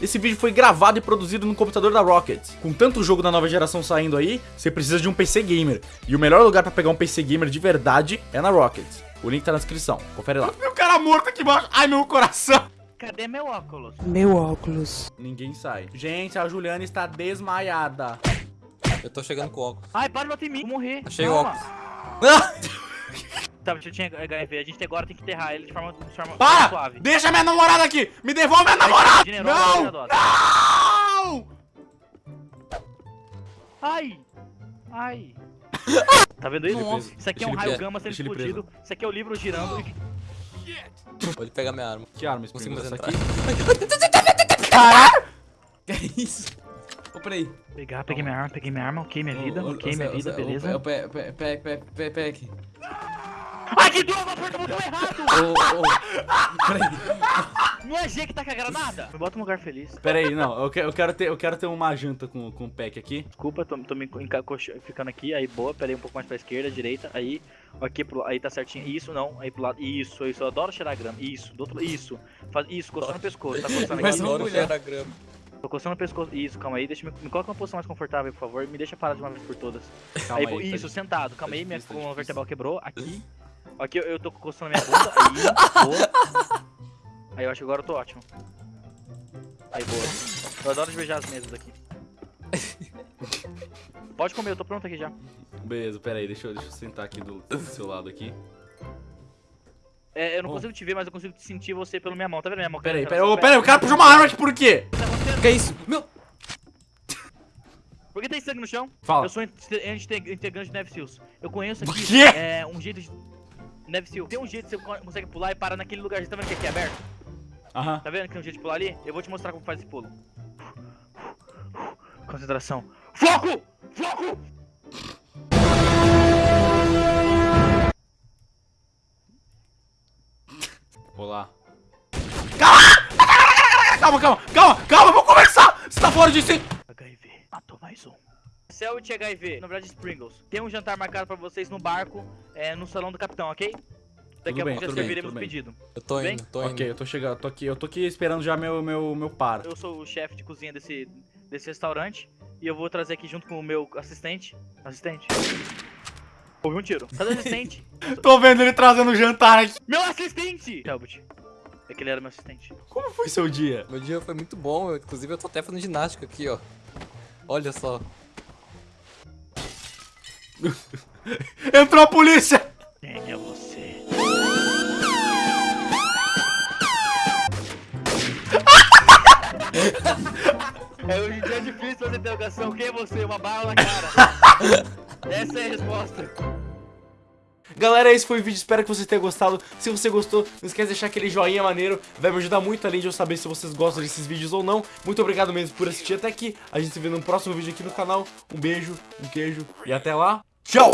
Esse vídeo foi gravado e produzido no computador da Rocket. Com tanto jogo da nova geração saindo aí, você precisa de um PC gamer. E o melhor lugar pra pegar um PC gamer de verdade é na Rocket. O link tá na descrição, confere lá. Meu cara morto aqui embaixo. Ai, meu coração. Cadê meu óculos? Meu óculos. Ninguém sai. Gente, a Juliana está desmaiada. Eu tô chegando com o óculos. Ai, para de bater em mim. Vou morrer. Achei o Calma. óculos. Tá, eu tinha HIV. A gente agora tem que enterrar ele de forma, de forma Para! suave. Deixa minha namorada aqui. Me devolve minha namorada. Generosa, Não. Não. Ai! Ai! Tá vendo isso? Nossa. Isso aqui é um raio preso. gama sendo Deixa explodido. Isso aqui é o livro girando. Pode pegar minha arma. Que arma, Consigo entrar. aqui? Que é isso? Ô, peraí. Pegar, peguei minha arma, peguei minha arma, ok, minha vida, ok, minha vida, beleza. ô, Pe- pe- Ai, que droga, aperta o botão errado! Ô, ô, peraí. Não é G que tá com a granada? Me bota um lugar feliz. Pera aí, não. Eu quero, eu quero, ter, eu quero ter uma janta com, com o pack aqui. Desculpa, tô, tô me ficando aqui, aí boa, pera aí um pouco mais pra esquerda, direita, aí, aqui pro aí tá certinho, isso, não, aí pro lado, isso, isso, eu adoro cheirar grama, isso, do outro lado, isso, faz, isso, coçando no pescoço, tá coçando Mas aqui, não- Adoro mulher. cheirar grama. tô coçando no pescoço, isso, calma aí, deixa me, me coloca uma posição mais confortável, por favor, me deixa parar de uma vez por todas. Calma aí, aí. tá isso, difícil, sentado, calma aí, tá minha difícil, tá coluna vertebral quebrou, aqui, aqui eu, eu tô coçando minha bunda, aí, boa, aí eu acho que agora eu tô ótimo. Aí, boa, eu adoro de beijar as mesas aqui. Pode comer, eu tô pronto aqui já. Beleza, pera aí, deixa eu, deixa eu sentar aqui do, do seu lado aqui. É, eu não Bom. consigo te ver, mas eu consigo sentir você pela minha mão. Tá vendo minha mão? Pera aí, pera pera aí, o cara puxou uma arma aqui por quê? Tá? Que é isso? Meu. Por que tem sangue no chão? Fala. Eu sou inte- inte- integrante de Neve Seals. Eu conheço O aqui quê? é, um jeito de... Neve Seal. Tem um jeito que você co- consegue pular e parar naquele lugar. Tá vendo que aqui é aberto? Aham. Tá vendo que tem um jeito de pular ali? Eu vou te mostrar como faz esse pulo. Concentração. Foco! Foco! Olá. Calma, calma, calma, calma, vou começar! Você tá fora disso, hein? HIV. Matou mais um. Celt HIV, na verdade Springles. Tem um jantar marcado pra vocês no barco, é, no salão do capitão, ok? Daqui Tudo a bem, pouco já serviremos o pedido. Eu tô indo, tô indo. Ok, eu tô chegando, tô aqui, eu tô aqui esperando já meu, meu, meu par. Eu sou o chefe de cozinha desse, desse restaurante e eu vou trazer aqui junto com o meu assistente. Assistente? Houve um tiro. Cadê o assistente? Tô vendo ele trazendo o jantar aqui. meu assistente! Talbot. É que ele era meu assistente. Como foi seu dia? Meu dia foi muito bom, inclusive eu tô até fazendo ginástica aqui, ó. Olha só. Entrou a polícia! Quem é você? É, hoje em dia é difícil fazer interrogação. Quem é você? Uma bala na cara. Essa é a resposta. Galera, esse foi o vídeo, espero que você tenha gostado. Se você gostou, não esquece de deixar aquele joinha maneiro. Vai me ajudar muito, além de eu saber se vocês gostam desses vídeos ou não. Muito obrigado mesmo por assistir até aqui. A gente se vê no próximo vídeo aqui no canal. Um beijo, um queijo e até lá. Tchau!